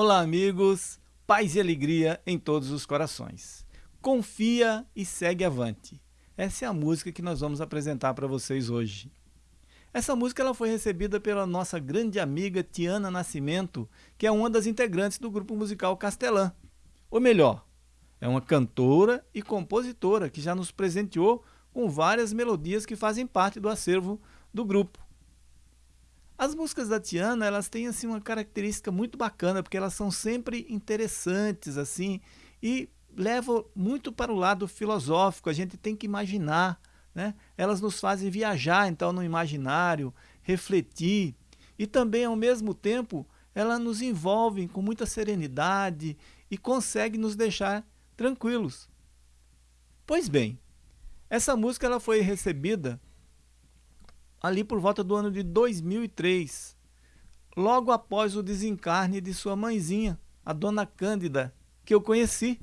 Olá, amigos, paz e alegria em todos os corações. Confia e segue avante. Essa é a música que nós vamos apresentar para vocês hoje. Essa música ela foi recebida pela nossa grande amiga Tiana Nascimento, que é uma das integrantes do grupo musical Castelã. Ou melhor, é uma cantora e compositora que já nos presenteou com várias melodias que fazem parte do acervo do grupo. As músicas da Tiana, elas têm assim uma característica muito bacana, porque elas são sempre interessantes assim e levam muito para o lado filosófico. A gente tem que imaginar, né? Elas nos fazem viajar então no imaginário, refletir e também ao mesmo tempo elas nos envolvem com muita serenidade e conseguem nos deixar tranquilos. Pois bem, essa música ela foi recebida ali por volta do ano de 2003, logo após o desencarne de sua mãezinha, a dona Cândida, que eu conheci.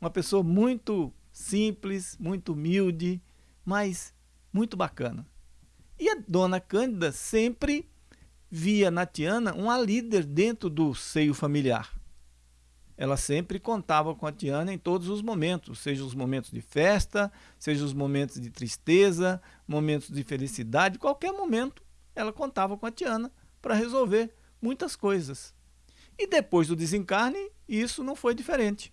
Uma pessoa muito simples, muito humilde, mas muito bacana. E a dona Cândida sempre via na Tiana uma líder dentro do seio familiar ela sempre contava com a Tiana em todos os momentos, seja os momentos de festa, seja os momentos de tristeza, momentos de felicidade, qualquer momento ela contava com a Tiana para resolver muitas coisas. E depois do desencarne, isso não foi diferente.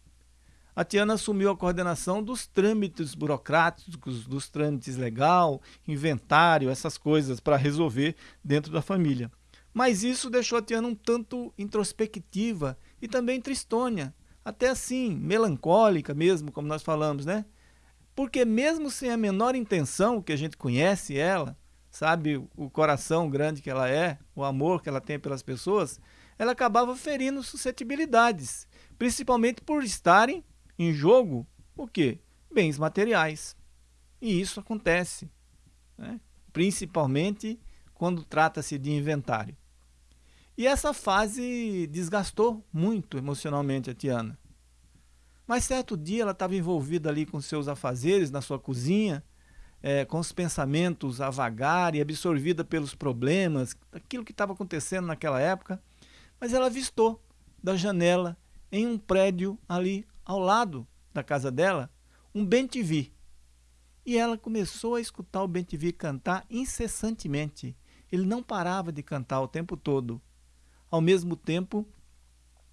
A Tiana assumiu a coordenação dos trâmites burocráticos, dos trâmites legal, inventário, essas coisas para resolver dentro da família. Mas isso deixou a Tiana um tanto introspectiva e também tristônia, até assim, melancólica mesmo, como nós falamos, né? Porque mesmo sem a menor intenção, que a gente conhece ela, sabe o coração grande que ela é, o amor que ela tem pelas pessoas, ela acabava ferindo suscetibilidades, principalmente por estarem em jogo o quê? Bens materiais. E isso acontece, né? principalmente quando trata-se de inventário. E essa fase desgastou muito emocionalmente a Tiana. Mas certo dia ela estava envolvida ali com seus afazeres na sua cozinha, é, com os pensamentos a vagar e absorvida pelos problemas, aquilo que estava acontecendo naquela época. Mas ela avistou da janela, em um prédio ali ao lado da casa dela, um bem-TV. E ela começou a escutar o bem-TV cantar incessantemente. Ele não parava de cantar o tempo todo. Ao mesmo tempo,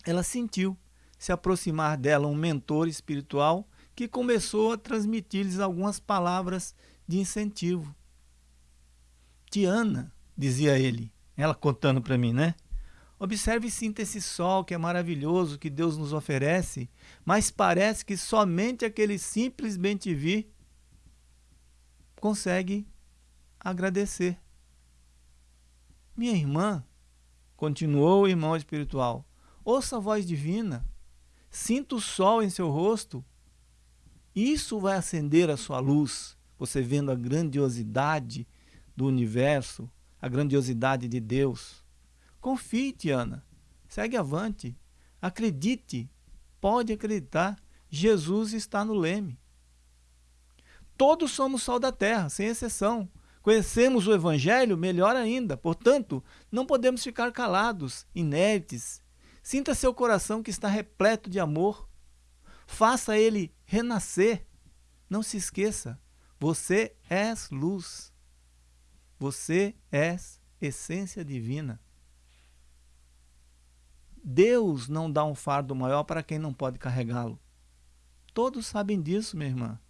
ela sentiu se aproximar dela um mentor espiritual que começou a transmitir-lhes algumas palavras de incentivo. Tiana, dizia ele, ela contando para mim, né? Observe e sinta esse sol que é maravilhoso que Deus nos oferece, mas parece que somente aquele simples bem-te-vi consegue agradecer. Minha irmã, Continuou o irmão espiritual. Ouça a voz divina. Sinta o sol em seu rosto. Isso vai acender a sua luz. Você vendo a grandiosidade do universo, a grandiosidade de Deus. Confie, Tiana. Segue avante. Acredite. Pode acreditar. Jesus está no leme. Todos somos sol da terra, sem exceção. Conhecemos o Evangelho melhor ainda, portanto, não podemos ficar calados, inertes. Sinta seu coração que está repleto de amor. Faça ele renascer. Não se esqueça, você és luz. Você és essência divina. Deus não dá um fardo maior para quem não pode carregá-lo. Todos sabem disso, minha irmã.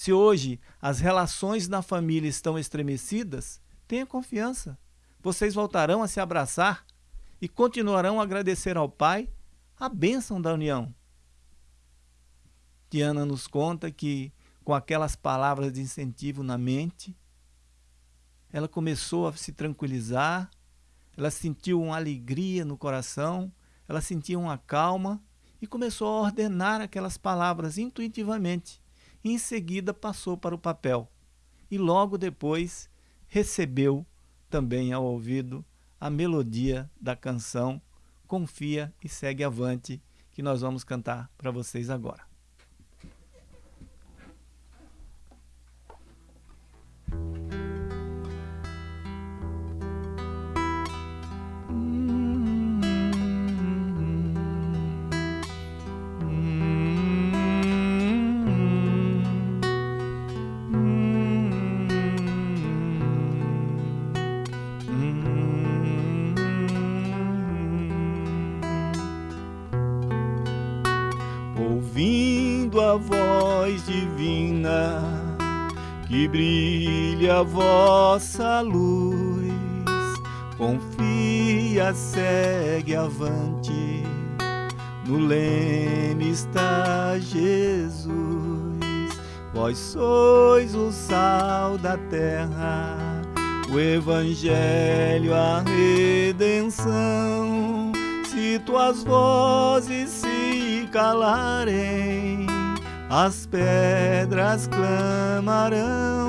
Se hoje as relações na família estão estremecidas, tenha confiança. Vocês voltarão a se abraçar e continuarão a agradecer ao Pai a bênção da união. Diana nos conta que, com aquelas palavras de incentivo na mente, ela começou a se tranquilizar, ela sentiu uma alegria no coração, ela sentiu uma calma e começou a ordenar aquelas palavras intuitivamente em seguida passou para o papel e logo depois recebeu também ao ouvido a melodia da canção Confia e Segue Avante, que nós vamos cantar para vocês agora. Ouvindo a voz divina, que brilha a vossa luz. Confia, segue avante, no leme está Jesus. Vós sois o sal da terra, o evangelho, a redenção. Se tuas vozes se calarem, as pedras clamarão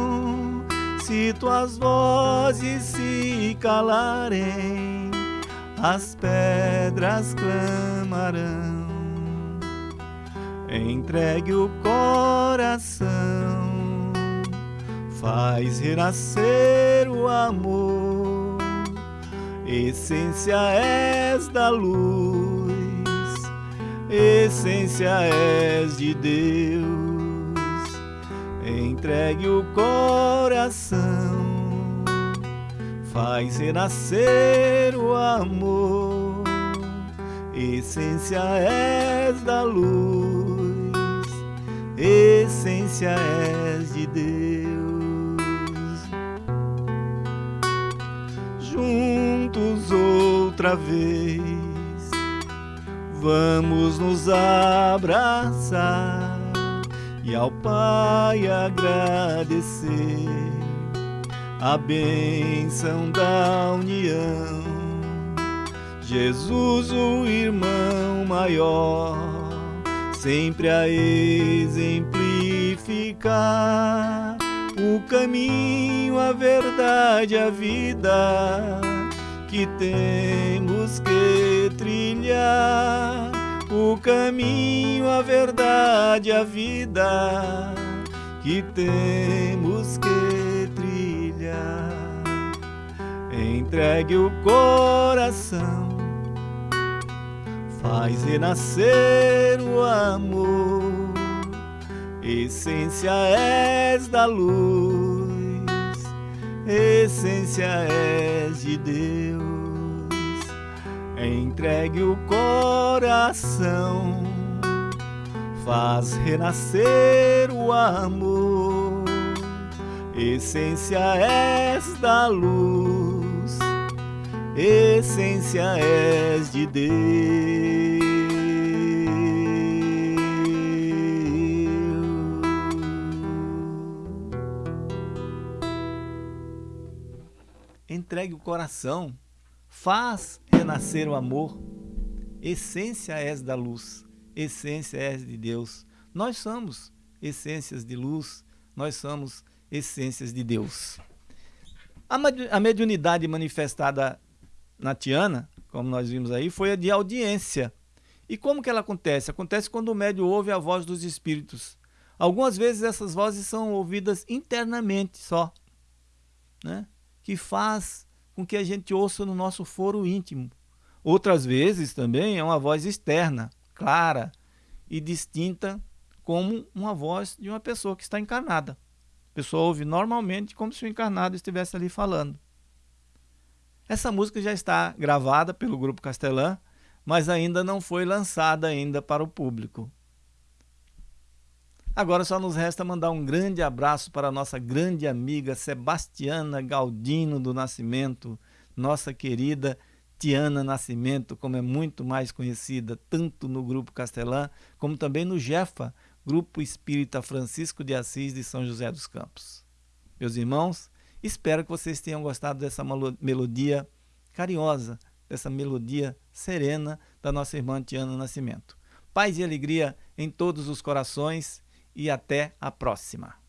se tuas vozes se calarem, as pedras clamarão. Entregue o coração, faz renascer o amor. Essência és da luz, essência és de Deus. Entregue o coração, faz renascer o amor, essência és da luz, essência és de Deus. Juntos outra vez, vamos nos abraçar e ao Pai agradecer a bênção da união. Jesus, o irmão maior, sempre a exemplificar o caminho, a verdade, a vida que temos que trilhar o caminho, a verdade, a vida que temos que trilhar. Entregue o coração, faz renascer o amor. Essência és da luz, essência és de Deus entregue o coração, faz renascer o amor, essência és da luz, essência és de Deus. Entregue o coração faz renascer o amor. Essência és da luz, essência és de Deus. Nós somos essências de luz, nós somos essências de Deus. A mediunidade manifestada na Tiana, como nós vimos aí, foi a de audiência. E como que ela acontece? Acontece quando o médium ouve a voz dos espíritos. Algumas vezes essas vozes são ouvidas internamente só, né? Que faz com que a gente ouça no nosso foro íntimo. Outras vezes também é uma voz externa, clara e distinta, como uma voz de uma pessoa que está encarnada. A pessoa ouve normalmente como se o encarnado estivesse ali falando. Essa música já está gravada pelo Grupo Castelã, mas ainda não foi lançada ainda para o público. Agora só nos resta mandar um grande abraço para a nossa grande amiga Sebastiana Galdino do Nascimento, nossa querida Tiana Nascimento, como é muito mais conhecida, tanto no Grupo Castelã, como também no GEFA, Grupo Espírita Francisco de Assis de São José dos Campos. Meus irmãos, espero que vocês tenham gostado dessa melodia carinhosa, dessa melodia serena da nossa irmã Tiana Nascimento. Paz e alegria em todos os corações e até a próxima.